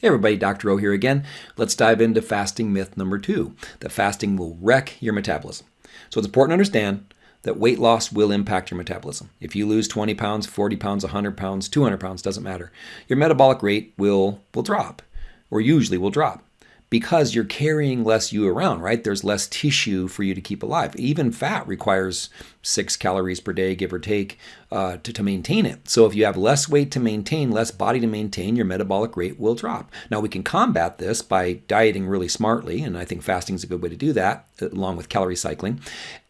Hey everybody, Dr. O here again. Let's dive into fasting myth number two, that fasting will wreck your metabolism. So it's important to understand that weight loss will impact your metabolism. If you lose 20 pounds, 40 pounds, 100 pounds, 200 pounds, doesn't matter. Your metabolic rate will, will drop, or usually will drop because you're carrying less you around, right? There's less tissue for you to keep alive. Even fat requires six calories per day, give or take, uh, to, to maintain it. So if you have less weight to maintain, less body to maintain, your metabolic rate will drop. Now we can combat this by dieting really smartly, and I think fasting is a good way to do that, along with calorie cycling.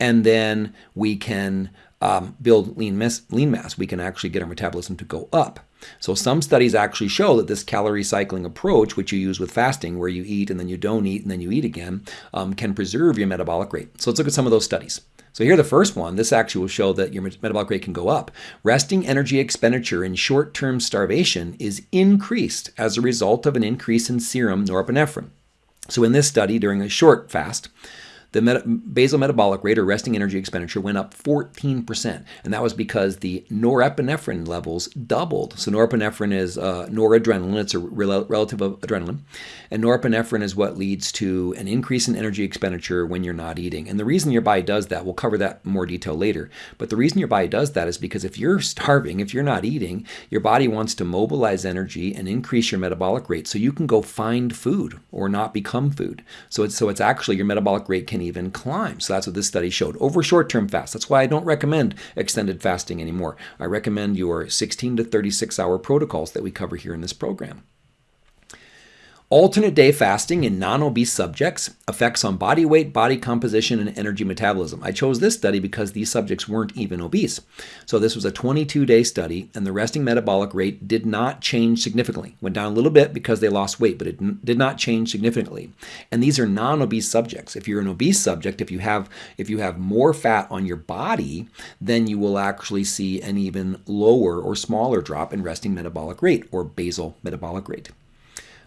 And then we can um, build lean mass, lean mass. We can actually get our metabolism to go up. So some studies actually show that this calorie cycling approach, which you use with fasting, where you eat and then you don't eat and then you eat again, um, can preserve your metabolic rate. So let's look at some of those studies. So here the first one, this actually will show that your metabolic rate can go up. Resting energy expenditure in short-term starvation is increased as a result of an increase in serum norepinephrine. So in this study, during a short fast, the basal metabolic rate or resting energy expenditure went up 14%. And that was because the norepinephrine levels doubled. So norepinephrine is uh, noradrenaline, it's a rel relative of adrenaline. And norepinephrine is what leads to an increase in energy expenditure when you're not eating. And the reason your body does that, we'll cover that more detail later, but the reason your body does that is because if you're starving, if you're not eating, your body wants to mobilize energy and increase your metabolic rate so you can go find food or not become food. So it's, so it's actually your metabolic rate can can even climb. So that's what this study showed over short-term fast. That's why I don't recommend extended fasting anymore. I recommend your 16 to 36 hour protocols that we cover here in this program. Alternate day fasting in non-obese subjects, effects on body weight, body composition, and energy metabolism. I chose this study because these subjects weren't even obese. So this was a 22-day study, and the resting metabolic rate did not change significantly. Went down a little bit because they lost weight, but it did not change significantly. And these are non-obese subjects. If you're an obese subject, if you have if you have more fat on your body, then you will actually see an even lower or smaller drop in resting metabolic rate or basal metabolic rate.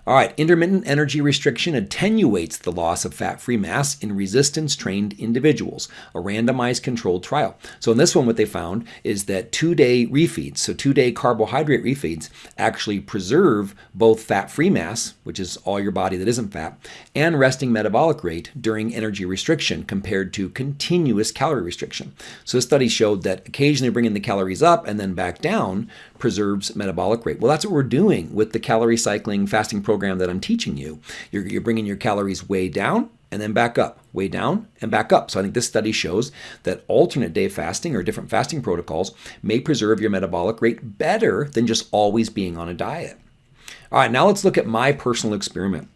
All right, intermittent energy restriction attenuates the loss of fat-free mass in resistance-trained individuals, a randomized controlled trial. So in this one, what they found is that two-day refeeds, so two-day carbohydrate refeeds, actually preserve both fat-free mass, which is all your body that isn't fat, and resting metabolic rate during energy restriction compared to continuous calorie restriction. So this study showed that occasionally bringing the calories up and then back down preserves metabolic rate. Well, that's what we're doing with the calorie cycling fasting program that I'm teaching you. You're, you're bringing your calories way down and then back up, way down and back up. So I think this study shows that alternate day fasting or different fasting protocols may preserve your metabolic rate better than just always being on a diet. All right, now let's look at my personal experiment.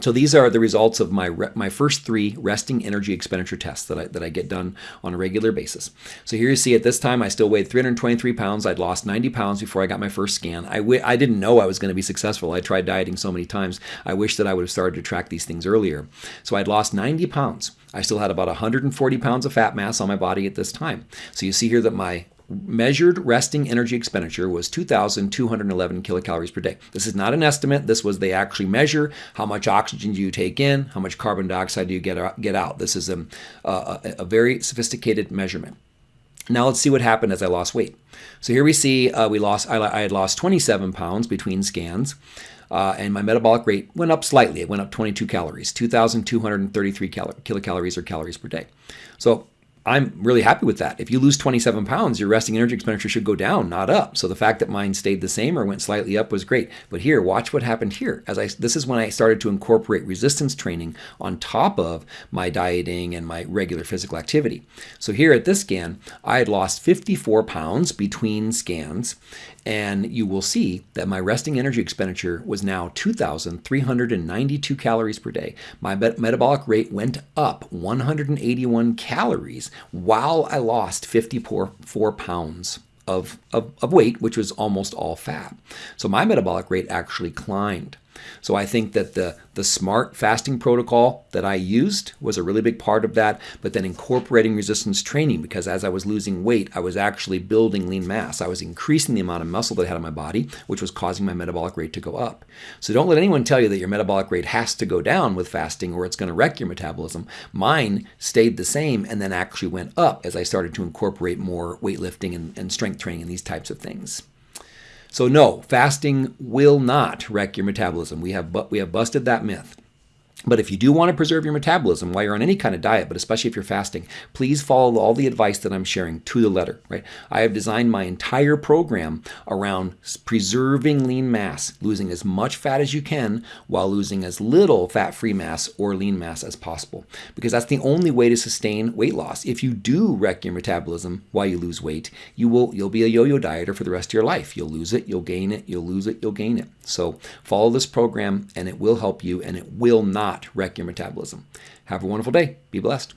So these are the results of my, my first three resting energy expenditure tests that I, that I get done on a regular basis. So here you see at this time I still weighed 323 pounds. I'd lost 90 pounds before I got my first scan. I w I didn't know I was going to be successful. I tried dieting so many times. I wish that I would have started to track these things earlier. So I'd lost 90 pounds. I still had about 140 pounds of fat mass on my body at this time. So you see here that my measured resting energy expenditure was 2,211 kilocalories per day. This is not an estimate. This was they actually measure how much oxygen do you take in, how much carbon dioxide do you get, get out. This is a, a, a very sophisticated measurement. Now let's see what happened as I lost weight. So here we see uh, we lost. I, I, had lost 27 pounds between scans, uh, and my metabolic rate went up slightly. It went up 22 calories, 2,233 kilocalories or calories per day. So I'm really happy with that. If you lose 27 pounds, your resting energy expenditure should go down, not up. So the fact that mine stayed the same or went slightly up was great. But here, watch what happened here. As I, this is when I started to incorporate resistance training on top of my dieting and my regular physical activity. So here at this scan, I had lost 54 pounds between scans, and you will see that my resting energy expenditure was now 2,392 calories per day. My metabolic rate went up 181 calories while I lost 54 pounds of, of, of weight, which was almost all fat. So my metabolic rate actually climbed. So I think that the, the smart fasting protocol that I used was a really big part of that, but then incorporating resistance training because as I was losing weight, I was actually building lean mass. I was increasing the amount of muscle that I had on my body, which was causing my metabolic rate to go up. So don't let anyone tell you that your metabolic rate has to go down with fasting or it's going to wreck your metabolism. Mine stayed the same and then actually went up as I started to incorporate more weightlifting and, and strength training and these types of things. So no, fasting will not wreck your metabolism. We have we have busted that myth. But if you do want to preserve your metabolism while you're on any kind of diet, but especially if you're fasting, please follow all the advice that I'm sharing to the letter, right? I have designed my entire program around preserving lean mass, losing as much fat as you can while losing as little fat-free mass or lean mass as possible. Because that's the only way to sustain weight loss. If you do wreck your metabolism while you lose weight, you will you'll be a yo-yo dieter for the rest of your life. You'll lose it, you'll gain it, you'll lose it, you'll gain it. So follow this program and it will help you and it will not wreck your metabolism. Have a wonderful day. Be blessed.